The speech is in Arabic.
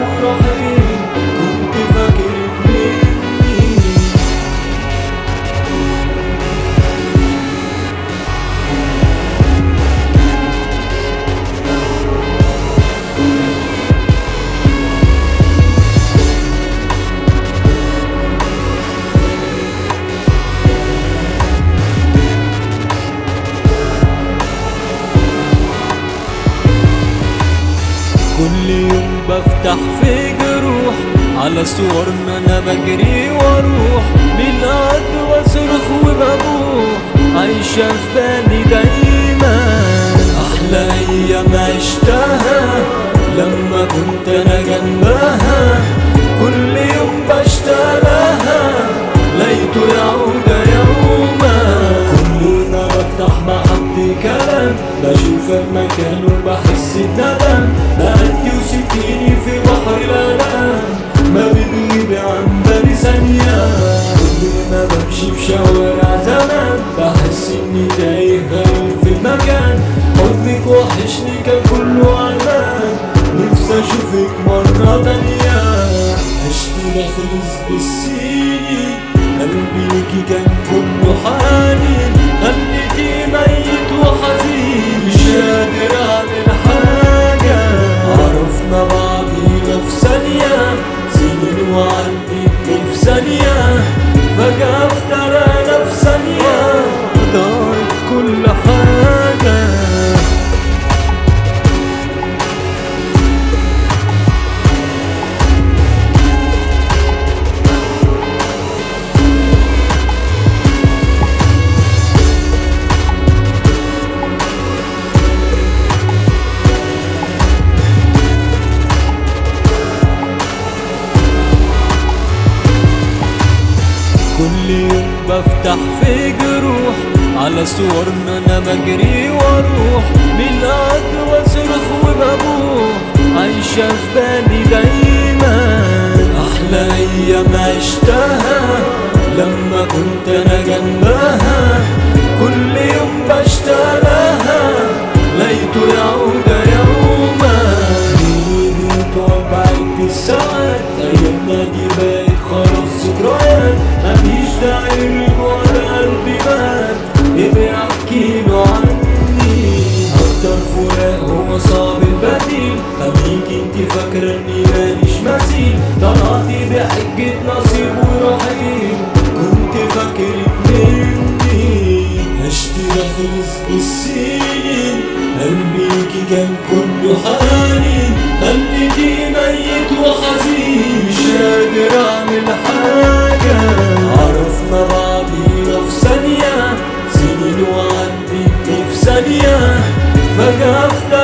Bóg يوم بفتح في جروح على صورنا أنا بجري وأروح بالقد واصرخ وببوح عايشة في بالي دايما. أحلى أيام عشتها لما كنت أنا جنبها. كل يوم بشتغلها ليته يعود يوما. كل ما بفتح مع حد كلام بشوفك مكان وبحس بندم. بأدي وستيني في بحر الألم ما بتغيب عن بالي ثانية. كل ما بمشي في شوارع زمان بحس إني تايه في المكان. حضنك وحشني كان كله عنان نفسي أشوفك مرة تانية. عشت بخلص بالسنين بفتح في جروح على صورنا أنا بجري وأروح. بالقد واصرخ وببوح عايشة في بالي دايما. أحلى أيام عشتها لما كنت أنا جنبها. كل يوم بشتغلها ليته يعود يوما. بيدي بعد الساعات ايامنا دي بقت خلاص ذكريات دايم ورا قلبي مات بيحكي له عني. أكتر فراق هو صعب البديل. خليك انت فاكرة اني ماليش مثيل. طلعتي بحجة نصيب ورحيل كنت فاكرك مني. هشتري حزب السنين. قلبيكي كان كله حنين. خليكي ميت وحزين مش قادر Agasta